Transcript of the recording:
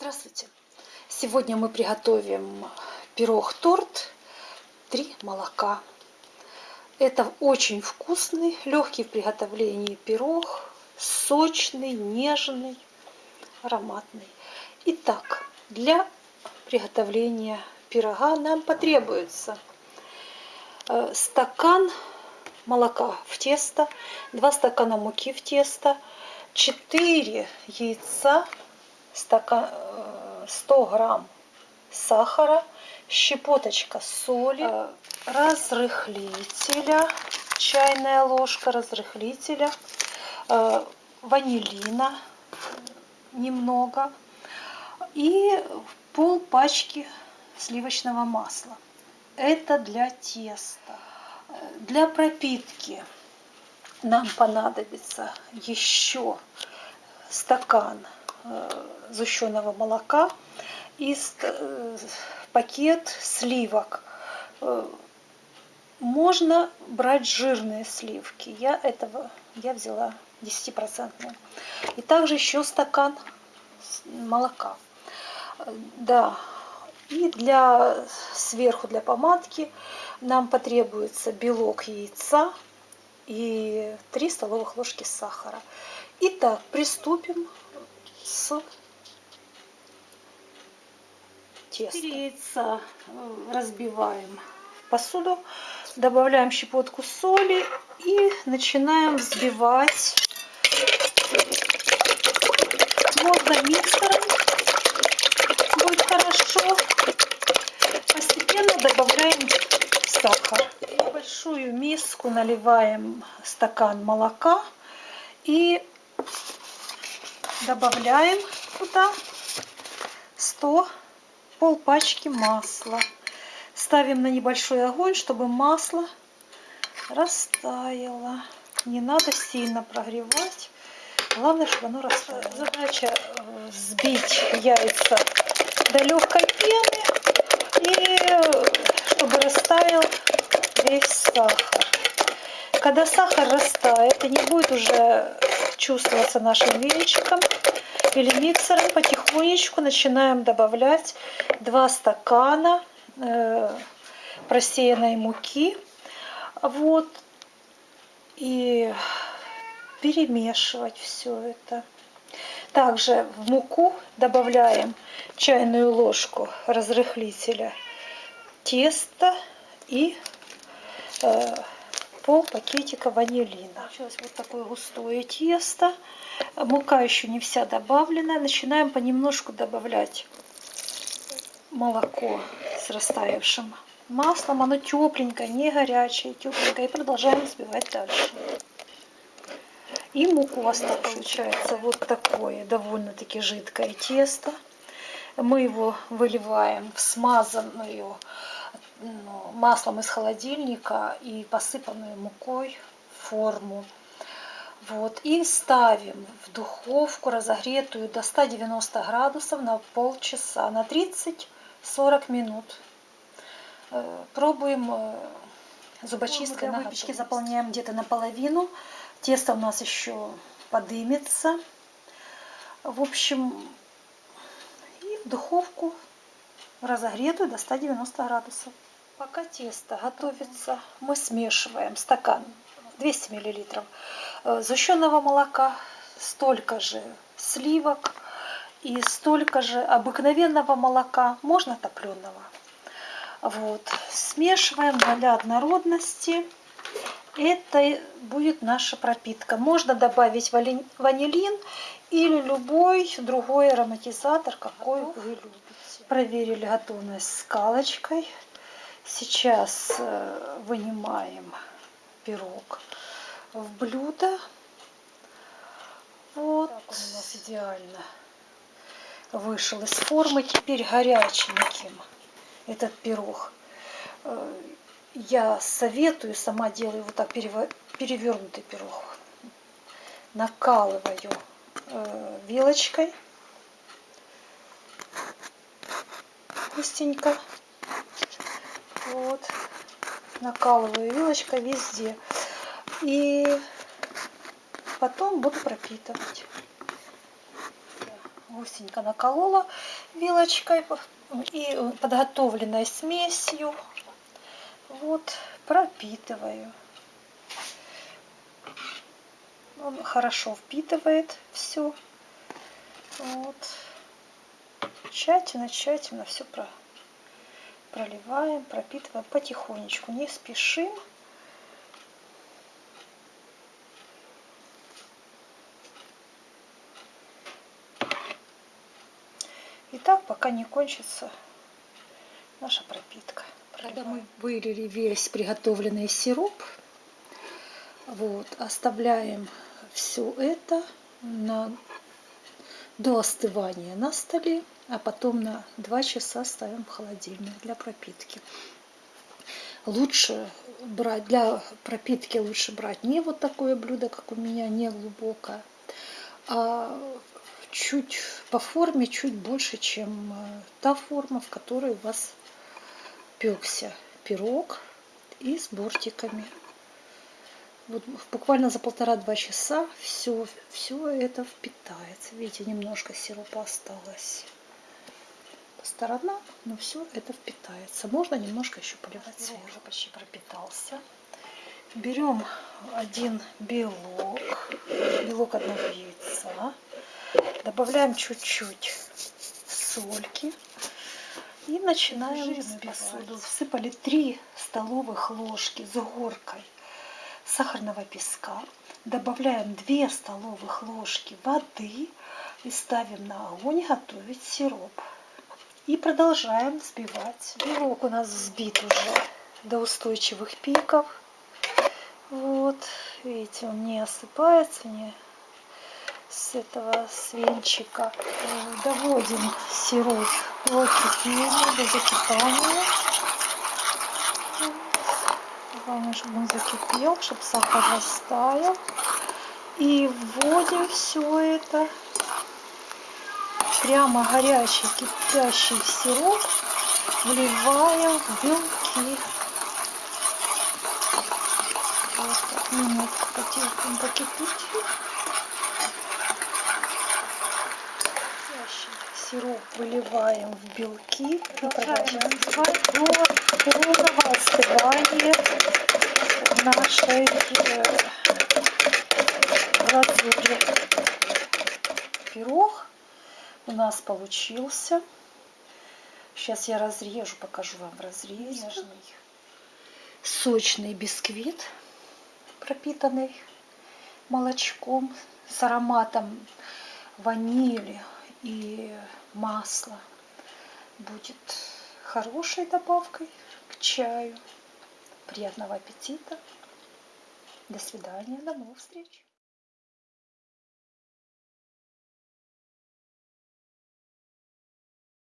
Здравствуйте! Сегодня мы приготовим пирог-торт «Три молока». Это очень вкусный, легкий в приготовлении пирог, сочный, нежный, ароматный. Итак, для приготовления пирога нам потребуется э, стакан молока в тесто, 2 стакана муки в тесто, 4 яйца, стакан, 100 э, грамм сахара, щепоточка соли, э, разрыхлителя, чайная ложка разрыхлителя, э, ванилина немного и пол пачки сливочного масла. Это для теста. Для пропитки нам понадобится еще стакан сгущенного молока и э, пакет сливок. Э, можно брать жирные сливки. Я этого я взяла 10%. И также еще стакан молока. Да. И для сверху для помадки нам потребуется белок яйца и 3 столовых ложки сахара. Итак, приступим с теста. Яйца разбиваем в посуду, добавляем щепотку соли и начинаем взбивать. Можно миксером, будет хорошо. Постепенно добавляем сахар. В большую миску наливаем стакан молока и добавляем туда 100 пол пачки масла. Ставим на небольшой огонь, чтобы масло растаяло. Не надо сильно прогревать. Главное, чтобы оно растаяло. Задача э, взбить яйца до легкой пены и чтобы растаял весь сахар. Когда сахар растает и не будет уже чувствоваться нашим венчиком или миксером, потихонечку начинаем добавлять 2 стакана э, просеянной муки. Вот. И перемешивать все это. Также в муку добавляем чайную ложку разрыхлителя теста и э, пол пакетика ванилина. Получилось вот такое густое тесто. Мука еще не вся добавлена. Начинаем понемножку добавлять молоко с растаявшим маслом. Оно тепленькое, не горячее, тепленькое. И продолжаем взбивать дальше. И муку осталось. Получается вот такое довольно-таки жидкое тесто. Мы его выливаем в смазанную ну, маслом из холодильника и посыпанную мукой форму. Вот, и ставим в духовку разогретую до 190 градусов на полчаса, на 30-40 минут. Э, пробуем э, зубочисткой для выпечки заполняем где-то наполовину. Тесто у нас еще подымется. В общем, и в духовку разогретую до 190 градусов. Пока тесто готовится, мы смешиваем стакан 200 мл э, сгущенного молока, столько же сливок и столько же обыкновенного молока, можно топленого. Вот. Смешиваем для однородности. Это будет наша пропитка. Можно добавить ванилин или любой другой ароматизатор, какой вы любите. Проверили готовность скалочкой. Сейчас э, вынимаем пирог в блюдо. Вот. Так он у нас идеально вышел из формы. Теперь горяченьким этот пирог. Э, я советую, сама делаю вот так перевернутый пирог. Накалываю э, вилочкой. Густенько. Вот. Накалываю вилочкой везде. И потом буду пропитывать. гусенько наколола вилочкой и подготовленной смесью вот пропитываю. Он хорошо впитывает все. Вот. Тщательно, тщательно все про, проливаем, пропитываем потихонечку, не спешим. И так, пока не кончится наша пропитка. Когда мы вылили весь приготовленный сироп, вот, оставляем все это на, до остывания на столе, а потом на 2 часа ставим в холодильник для пропитки. Лучше брать, для пропитки лучше брать не вот такое блюдо, как у меня, не глубокое, а чуть по форме чуть больше, чем э, та форма, в которой у вас пекся пирог и с бортиками. Вот буквально за полтора-два часа все, все это впитается. Видите, немножко сиропа осталось по сторонам, но все это впитается. Можно немножко еще поливать сверху. Уже почти пропитался. Берем один белок, белок одного яйца. Добавляем чуть-чуть сольки. И начинаем взбивать. посуду. Всыпали 3 столовых ложки с горкой сахарного песка. Добавляем 2 столовых ложки воды и ставим на огонь готовить сироп. И продолжаем взбивать. Белок у нас взбит уже до устойчивых пиков. Вот, видите, он не осыпается, не с этого свинчика. Доводим сироп до кипения, до закипания. Главное, чтобы он закипел, чтобы сахар растаял. И вводим все это прямо горячий кипящий сироп вливаем в белки. Вот так минутку потихоньку покипите. сироп выливаем в белки и продолжаем до полного остывания нашей глазури. Пирог у нас получился. Сейчас я разрежу, покажу вам. Нежный, сочный бисквит, пропитанный молочком с ароматом ванили и масла будет хорошей добавкой к чаю. Приятного аппетита. До свидания, до новых встреч.